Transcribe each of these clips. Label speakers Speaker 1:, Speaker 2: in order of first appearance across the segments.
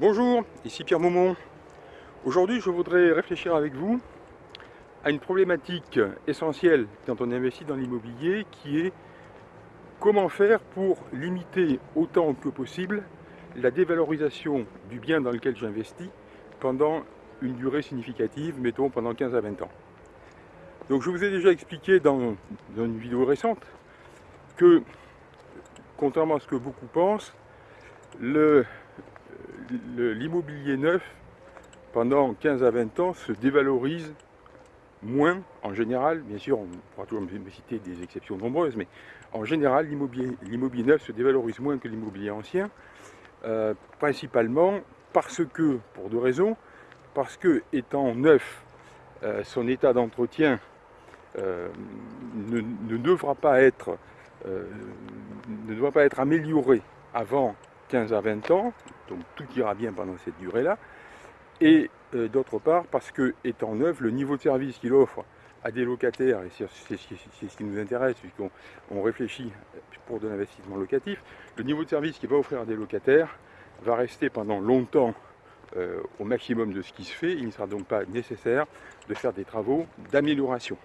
Speaker 1: Bonjour, ici Pierre Maumont. Aujourd'hui, je voudrais réfléchir avec vous à une problématique essentielle quand on investit dans l'immobilier qui est comment faire pour limiter autant que possible la dévalorisation du bien dans lequel j'investis pendant une durée significative, mettons pendant 15 à 20 ans. Donc je vous ai déjà expliqué dans, une vidéo récente que, contrairement à ce que beaucoup pensent, le, l'immobilier neuf, pendant 15 à 20 ans, se dévalorise moins en général, bien sûr, on pourra toujours me citer des exceptions nombreuses, mais en général, l'immobilier neuf se dévalorise moins que l'immobilier ancien, euh, principalement parce que, pour deux raisons, parce que, étant neuf, euh, son état d'entretien euh, ne, ne, devra pas être, ne devra pas être amélioré avant 15 à 20 ans, donc tout ira bien pendant cette durée-là, et euh, d'autre part parce que, étant neuf, le niveau de service qu'il offre à des locataires, et c'est ce qui nous intéresse puisqu'on réfléchit pour de l'investissement locatif, le niveau de service qu'il va offrir à des locataires va rester pendant longtemps euh, au maximum de ce qui se fait, il ne sera donc pas nécessaire de faire des travaux d'amélioration.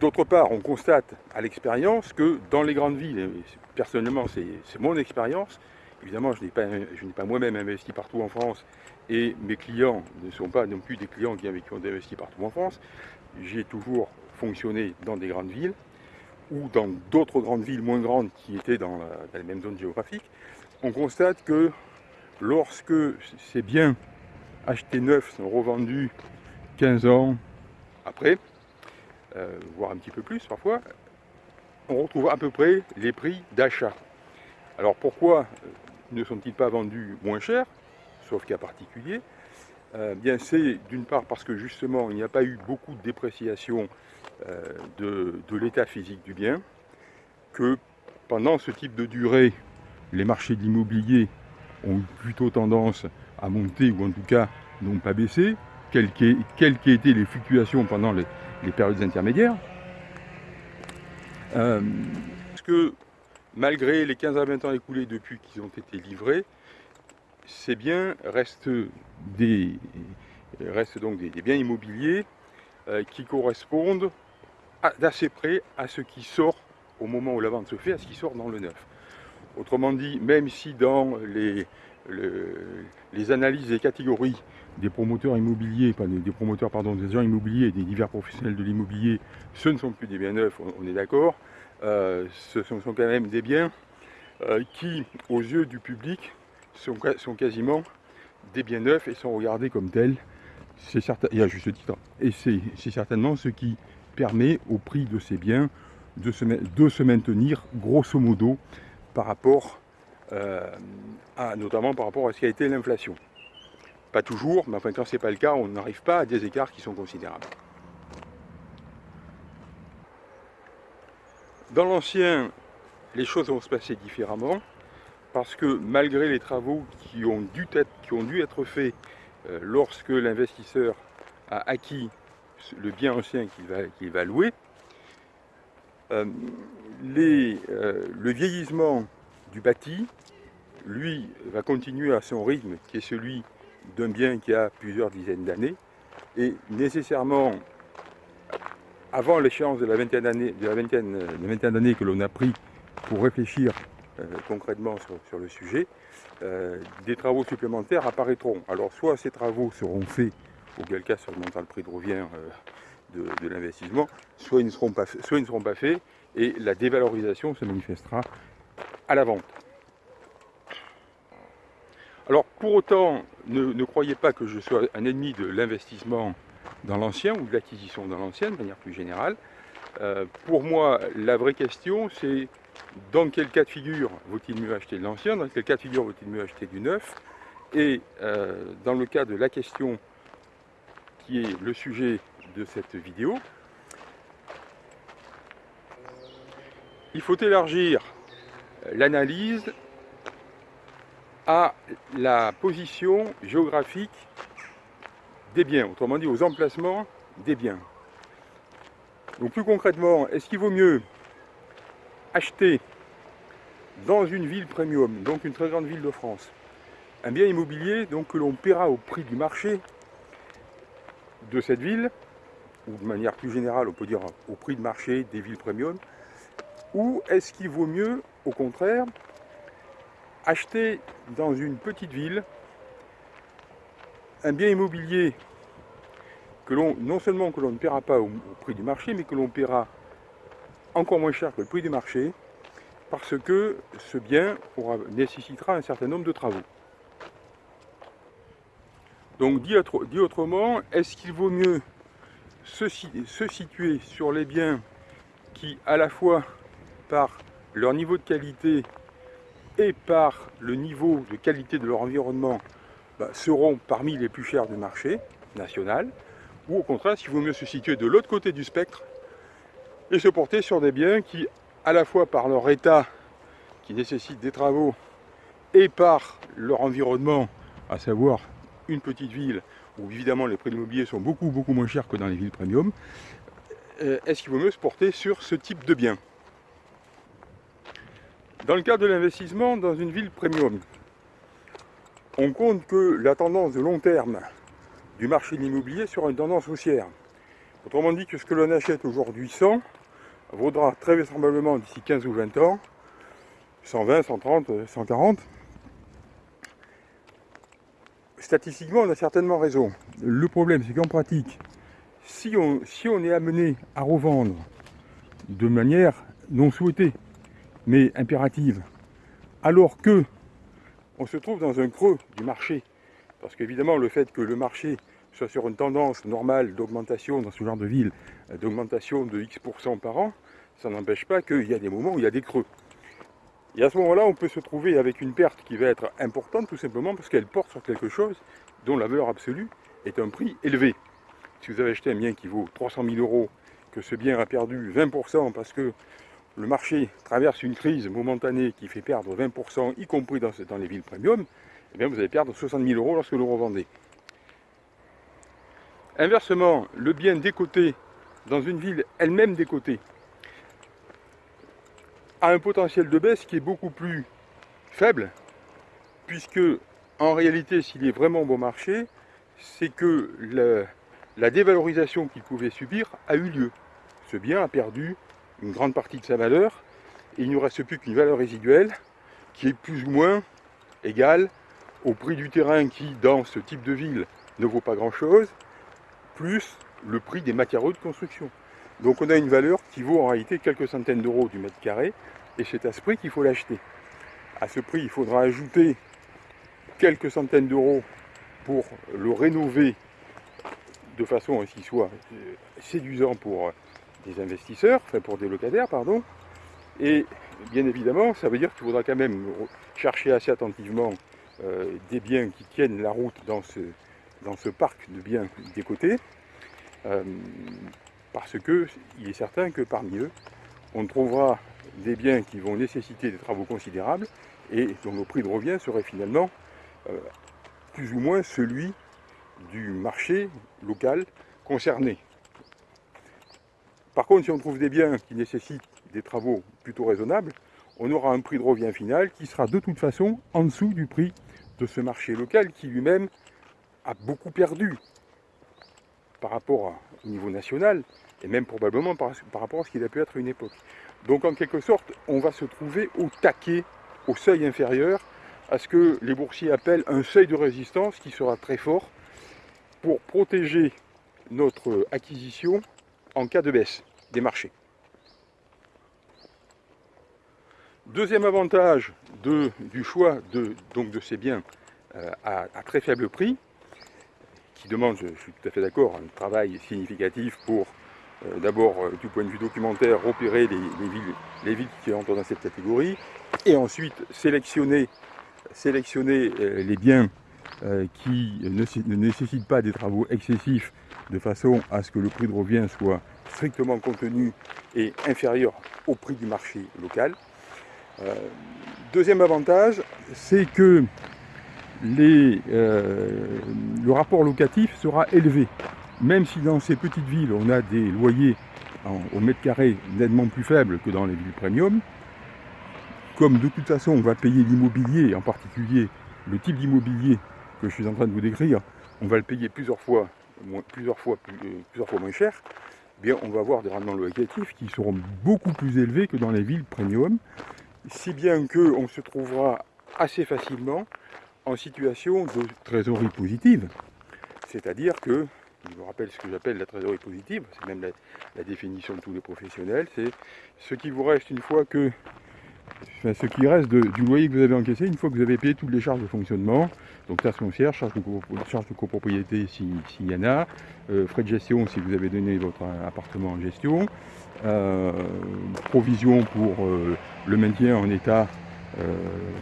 Speaker 1: D'autre part, on constate à l'expérience que dans les grandes villes, personnellement c'est mon expérience, évidemment je n'ai pas, moi-même investi partout en France et mes clients ne sont pas non plus des clients qui, qui ont investi partout en France, j'ai toujours fonctionné dans des grandes villes ou dans d'autres grandes villes moins grandes qui étaient dans la, dans la même zone géographique, on constate que lorsque ces biens achetés neufs sont revendus 15 ans après, euh, voire un petit peu plus parfois, on retrouve à peu près les prix d'achat. Alors pourquoi euh, ne sont-ils pas vendus moins cher, sauf cas particulier euh, Bien c'est d'une part parce que justement il n'y a pas eu beaucoup de dépréciation de, l'état physique du bien, que pendant ce type de durée, les marchés de l'immobilier ont plutôt tendance à monter ou en tout cas n'ont pas baissé, quelles qu'aient été les fluctuations pendant les, les périodes intermédiaires. Euh, parce que malgré les 15 à 20 ans écoulés depuis qu'ils ont été livrés, ces biens restent, des, restent donc des, biens immobiliers euh, qui correspondent d'assez près à ce qui sort au moment où la vente se fait, à ce qui sort dans le neuf. Autrement dit, même si dans les, les analyses des catégories des promoteurs immobiliers, des, promoteurs, pardon, des agents immobiliers des divers professionnels de l'immobilier, ce ne sont plus des biens neufs, on, est d'accord, euh, ce sont, quand même des biens euh, qui, aux yeux du public, sont, quasiment des biens neufs et sont regardés comme tels, c'est certain, et à juste titre, et c'est certainement ce qui permet au prix de ces biens de se, de se maintenir grosso modo par rapport à, notamment par rapport à ce qui a été l'inflation. Pas toujours, mais enfin quand ce n'est pas le cas, on n'arrive pas à des écarts qui sont considérables. Dans l'ancien, les choses vont se passer différemment, parce que malgré les travaux qui ont dû être, qui ont dû être faits euh, lorsque l'investisseur a acquis le bien ancien qu'il va, va, louer, euh, les, le vieillissement du bâti, lui, va continuer à son rythme, qui est celui d'un bien qui a plusieurs dizaines d'années, et nécessairement, avant l'échéance de la vingtaine d'années que l'on a pris pour réfléchir euh, concrètement sur, le sujet, euh, des travaux supplémentaires apparaîtront. Alors soit ces travaux seront faits, auquel cas ça augmentera le prix de revient euh, de, l'investissement, seront pas, soit ils ne seront pas faits, et la dévalorisation se manifestera à la vente. Alors pour autant, ne, croyez pas que je sois un ennemi de l'investissement dans l'ancien ou de l'acquisition dans l'ancien de manière plus générale. Euh, pour moi, la vraie question, c'est dans quel cas de figure vaut-il mieux acheter de l'ancien, dans quel cas de figure vaut-il mieux acheter du neuf, et euh, dans le cas de la question qui est le sujet de cette vidéo, il faut élargir l'analyse à la position géographique des biens, autrement dit aux emplacements des biens. Donc plus concrètement, est-ce qu'il vaut mieux acheter dans une ville premium, donc une très grande ville de France. Un bien immobilier donc, que l'on paiera au prix du marché de cette ville, ou de manière plus générale, on peut dire au prix de marché des villes premium, ou est-ce qu'il vaut mieux, au contraire, acheter dans une petite ville un bien immobilier que l'on, non seulement que l'on ne paiera pas au, prix du marché, mais que l'on paiera encore moins cher que le prix du marché, parce que ce bien nécessitera un certain nombre de travaux. Donc dit, autrement, est-ce qu'il vaut mieux se, situer sur les biens qui, à la fois par leur niveau de qualité et par le niveau de qualité de leur environnement, bah, seront parmi les plus chers du marché national, ou au contraire, s'il vaut mieux se situer de l'autre côté du spectre et se porter sur des biens qui, à la fois par leur état, qui nécessitent des travaux, et par leur environnement, à savoir une petite ville où évidemment les prix de l'immobilier sont beaucoup beaucoup moins chers que dans les villes premium, euh, est-ce qu'il vaut mieux se porter sur ce type de bien? Dans le cadre de l'investissement dans une ville premium, on compte que la tendance de long terme du marché de l'immobilier sera une tendance haussière. Autrement dit que ce que l'on achète aujourd'hui 100 vaudra très vraisemblablement d'ici 15 ou 20 ans 120, 130, 140 statistiquement, on a certainement raison. Le problème, c'est qu'en pratique, si on, si on est amené à revendre de manière non souhaitée, mais impérative, alors que on se trouve dans un creux du marché, parce qu'évidemment, le fait que le marché soit sur une tendance normale d'augmentation dans ce genre de ville, d'augmentation de X% par an, ça n'empêche pas qu'il y a des moments où il y a des creux. Et à ce moment-là, on peut se trouver avec une perte qui va être importante, tout simplement parce qu'elle porte sur quelque chose dont la valeur absolue est un prix élevé. Si vous avez acheté un bien qui vaut 300 000 euros, que ce bien a perdu 20% parce que le marché traverse une crise momentanée qui fait perdre 20%, y compris dans, les villes premium, eh bien vous allez perdre 60 000 euros lorsque vous le revendez. Inversement, le bien décoté dans une ville elle-même décotée, a un potentiel de baisse qui est beaucoup plus faible, puisque en réalité, s'il est vraiment bon marché, c'est que la, dévalorisation qu'il pouvait subir a eu lieu. Ce bien a perdu une grande partie de sa valeur, et il ne reste plus qu'une valeur résiduelle qui est plus ou moins égale au prix du terrain qui, dans ce type de ville, ne vaut pas grand-chose, plus le prix des matériaux de construction. Donc on a une valeur qui vaut en réalité quelques centaines d'euros du mètre carré, et c'est à ce prix qu'il faut l'acheter. À ce prix, il faudra ajouter quelques centaines d'euros pour le rénover de façon à ce qu'il soit euh, séduisant pour des investisseurs, enfin pour des locataires, pardon. Et bien évidemment, ça veut dire qu'il faudra quand même chercher assez attentivement euh, des biens qui tiennent la route dans ce, dans ce parc de biens des côtés. Euh, parce qu'il est certain que parmi eux, on trouvera des biens qui vont nécessiter des travaux considérables et dont le prix de revient serait finalement euh, plus ou moins celui du marché local concerné. Par contre, si on trouve des biens qui nécessitent des travaux plutôt raisonnables, on aura un prix de revient final qui sera de toute façon en dessous du prix de ce marché local qui lui-même a beaucoup perdu par rapport au niveau national, et même probablement par, rapport à ce qu'il a pu être une époque. Donc en quelque sorte, on va se trouver au taquet, au seuil inférieur, à ce que les boursiers appellent un seuil de résistance qui sera très fort pour protéger notre acquisition en cas de baisse des marchés. Deuxième avantage du choix de, ces biens euh, à, très faible prix, qui demande, je, suis tout à fait d'accord, un travail significatif pour, euh, d'abord, euh, du point de vue documentaire, repérer les, villes, les villes qui entrent dans cette catégorie, et ensuite sélectionner, sélectionner les biens qui ne, nécessitent pas des travaux excessifs, de façon à ce que le prix de revient soit strictement contenu et inférieur au prix du marché local. deuxième avantage, c'est que euh, le rapport locatif sera élevé. Même si dans ces petites villes, on a des loyers au mètre carré nettement plus faibles que dans les villes premium, comme de toute façon on va payer l'immobilier, en particulier le type d'immobilier que je suis en train de vous décrire, on va le payer plusieurs fois, euh, plusieurs fois moins cher, eh on va avoir des rendements locatifs qui seront beaucoup plus élevés que dans les villes premium, si bien qu'on se trouvera assez facilement en situation de trésorerie positive. C'est-à-dire que, je vous rappelle ce que j'appelle la trésorerie positive, c'est même la, définition de tous les professionnels, c'est ce qui vous reste une fois que, enfin, ce qui reste du loyer que vous avez encaissé, une fois que vous avez payé toutes les charges de fonctionnement, donc taxe foncière, charge de, copropriété s'il y en a, euh, frais de gestion si vous avez donné votre appartement en gestion, euh, provision pour euh, le maintien en état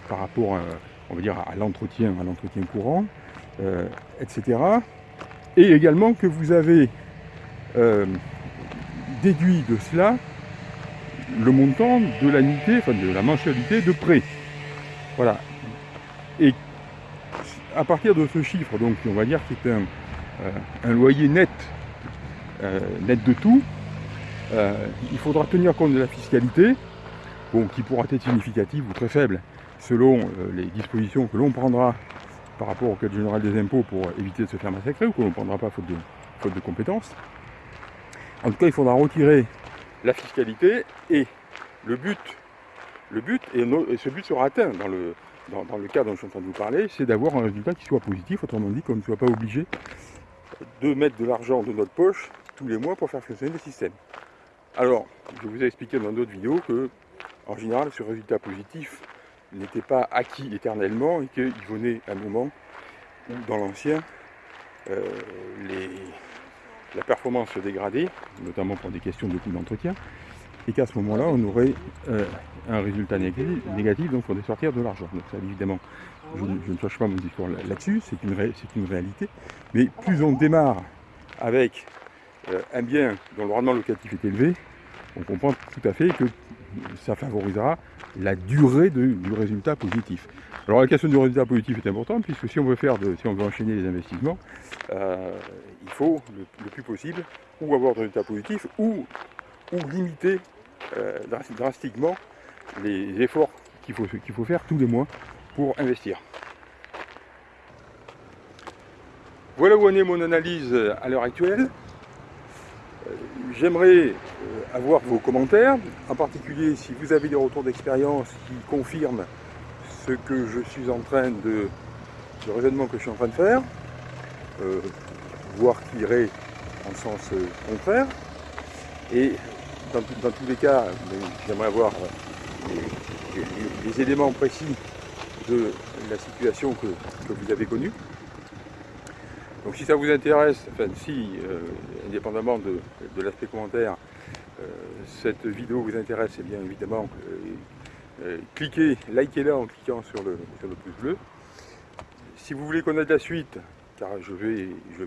Speaker 1: par rapport on va dire, à l'entretien, à l'entretien courant, etc. Et également que vous avez déduit de cela le montant de l'annuité, enfin de la mensualité de prêt. Voilà. Et à partir de ce chiffre, donc on va dire qu'il est un, un, loyer net, net de tout, euh, il faudra tenir compte de la fiscalité, bon, qui pourra être significative ou très faible selon euh, les dispositions que l'on prendra par rapport au Code général des impôts pour éviter de se faire massacrer ou que l'on ne prendra pas faute de, faute de compétences. En tout cas, il faudra retirer la fiscalité et le but, le but et, ce but sera atteint dans le, dans, le cas dont je suis en train de vous parler, c'est d'avoir un résultat qui soit positif, autrement dit qu'on ne soit pas obligé de mettre de l'argent de notre poche tous les mois pour faire fonctionner le système. Alors, je vous ai expliqué dans d'autres vidéos que, en général, ce résultat positif n'était pas acquis éternellement et qu'il venait un moment où, dans l'ancien, euh, la performance se dégradait, notamment pour des questions de coût d'entretien, et qu'à ce moment-là, on aurait euh, un résultat négatif, donc il faudrait sortir de l'argent. Donc ça, évidemment, je, ne cherche pas mon discours là-dessus, c'est une, réalité. Mais plus on démarre avec euh, un bien dont le rendement locatif est élevé, on comprend tout à fait que ça favorisera la durée du résultat positif. Alors la question du résultat positif est importante puisque si on veut faire si on veut enchaîner les investissements, euh, il faut le, plus possible ou avoir de résultats positifs ou, limiter euh, drastiquement les efforts qu'il faut, qu'il faut faire tous les mois pour investir. Voilà où en est mon analyse à l'heure actuelle. J'aimerais euh, avoir vos commentaires, en particulier si vous avez des retours d'expérience qui confirment ce que je suis en train de, le raisonnement que je suis en train de faire, euh, voire qui irait en sens euh, contraire. Et dans, tous les cas, j'aimerais avoir les, éléments précis de la situation que vous avez connue. Donc si ça vous intéresse, enfin si, euh, indépendamment de, l'aspect commentaire, euh, cette vidéo vous intéresse, eh bien évidemment, euh, cliquez, likez-la en cliquant sur le, sur le pouce bleu. Si vous voulez de la suite, car je vais, je